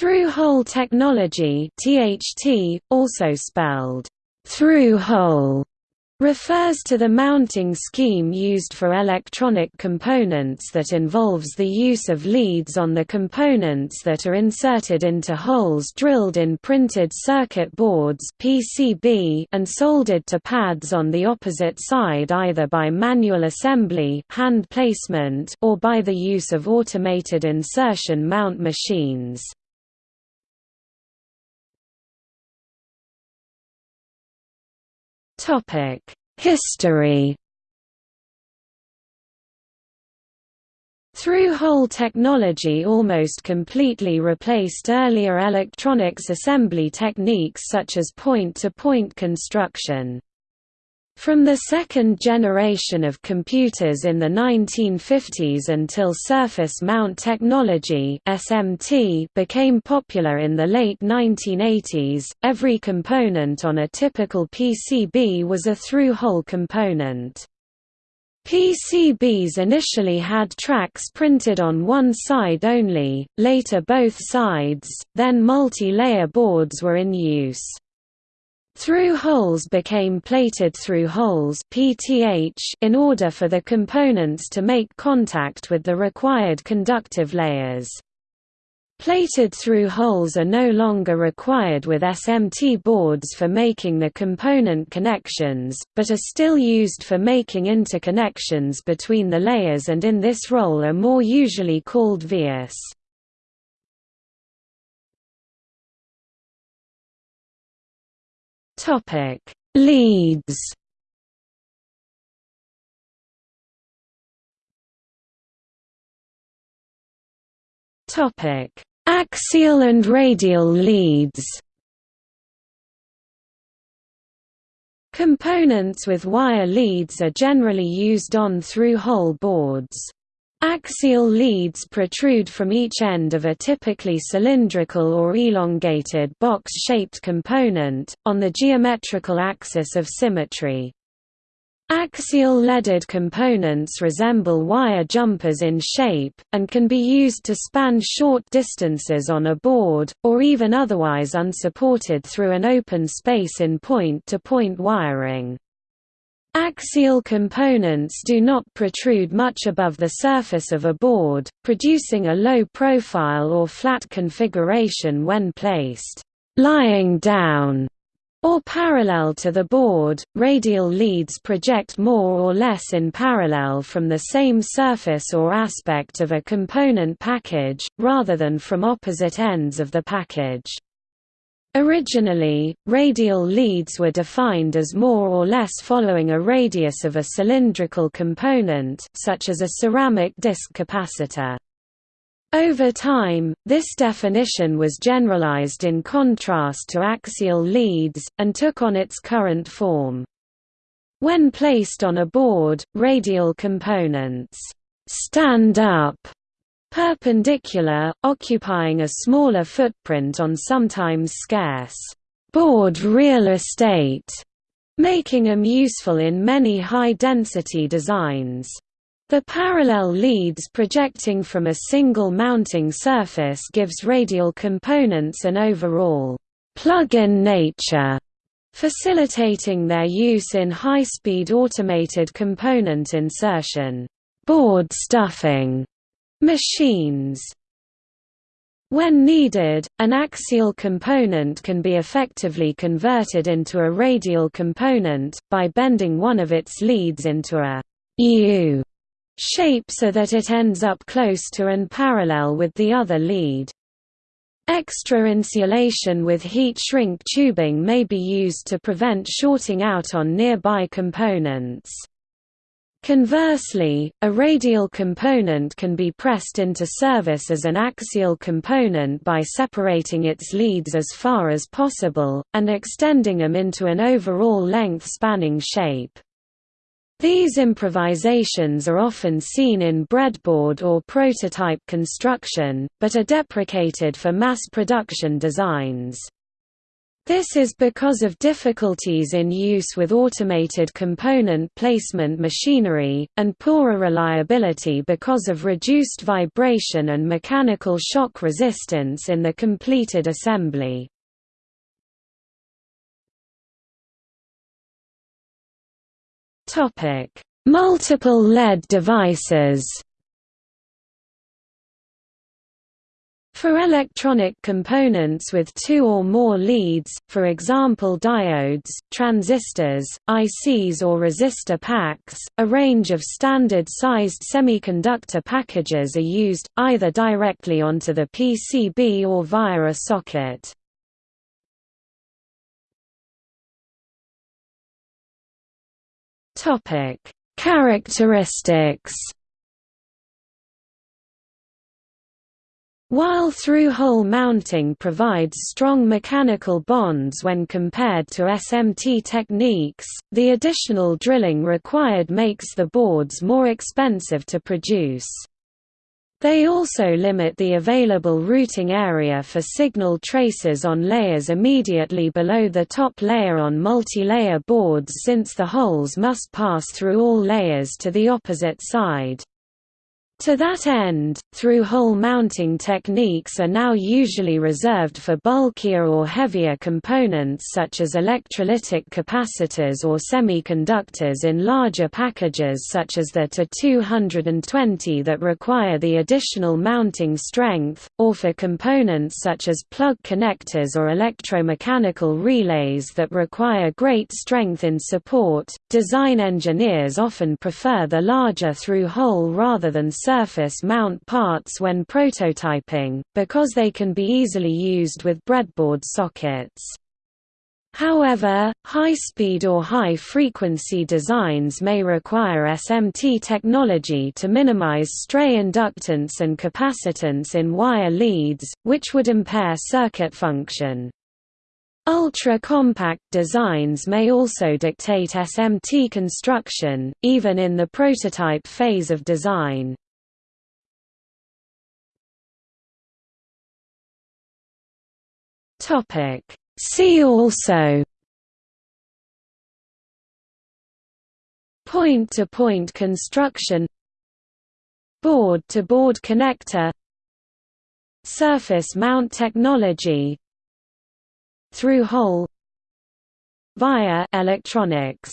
Through-hole technology THT, also spelled thru-hole, refers to the mounting scheme used for electronic components that involves the use of leads on the components that are inserted into holes drilled in printed circuit boards PCB and soldered to pads on the opposite side either by manual assembly hand placement or by the use of automated insertion mount machines. History Through-hole technology almost completely replaced earlier electronics assembly techniques such as point-to-point -point construction. From the second generation of computers in the 1950s until surface mount technology (SMT) became popular in the late 1980s, every component on a typical PCB was a through-hole component. PCBs initially had tracks printed on one side only, later both sides, then multi-layer boards were in use. Through holes became plated through holes in order for the components to make contact with the required conductive layers. Plated through holes are no longer required with SMT boards for making the component connections, but are still used for making interconnections between the layers and in this role are more usually called vias. Topic: Leads. Topic: Axial and radial leads. Components with wire leads are generally used on through-hole boards. Axial leads protrude from each end of a typically cylindrical or elongated box-shaped component, on the geometrical axis of symmetry. Axial leaded components resemble wire jumpers in shape, and can be used to span short distances on a board, or even otherwise unsupported through an open space in point-to-point -point wiring. Axial components do not protrude much above the surface of a board, producing a low profile or flat configuration when placed lying down or parallel to the board. Radial leads project more or less in parallel from the same surface or aspect of a component package, rather than from opposite ends of the package. Originally, radial leads were defined as more or less following a radius of a cylindrical component such as a ceramic disc capacitor. Over time, this definition was generalized in contrast to axial leads, and took on its current form. When placed on a board, radial components stand up perpendicular, occupying a smaller footprint on sometimes scarce board real estate, making them useful in many high-density designs. The parallel leads projecting from a single mounting surface gives radial components an overall plug-in nature, facilitating their use in high-speed automated component insertion board stuffing Machines when needed, an axial component can be effectively converted into a radial component, by bending one of its leads into a U shape so that it ends up close to and parallel with the other lead. Extra insulation with heat shrink tubing may be used to prevent shorting out on nearby components. Conversely, a radial component can be pressed into service as an axial component by separating its leads as far as possible, and extending them into an overall length-spanning shape. These improvisations are often seen in breadboard or prototype construction, but are deprecated for mass production designs. This is because of difficulties in use with automated component placement machinery, and poorer reliability because of reduced vibration and mechanical shock resistance in the completed assembly. Multiple lead devices For electronic components with two or more leads, for example diodes, transistors, ICs or resistor packs, a range of standard-sized semiconductor packages are used, either directly onto the PCB or via a socket. Characteristics While through-hole mounting provides strong mechanical bonds when compared to SMT techniques, the additional drilling required makes the boards more expensive to produce. They also limit the available routing area for signal traces on layers immediately below the top layer on multi-layer boards since the holes must pass through all layers to the opposite side. To that end, through-hole mounting techniques are now usually reserved for bulkier or heavier components such as electrolytic capacitors or semiconductors in larger packages such as the TO-220 that require the additional mounting strength, or for components such as plug connectors or electromechanical relays that require great strength in support. Design engineers often prefer the larger through-hole rather than surface mount parts when prototyping, because they can be easily used with breadboard sockets. However, high-speed or high-frequency designs may require SMT technology to minimize stray inductance and capacitance in wire leads, which would impair circuit function. Ultra-compact designs may also dictate SMT construction, even in the prototype phase of design. Topic. See also Point-to-point -point construction Board-to-board -board connector Surface mount technology Through-hole Via electronics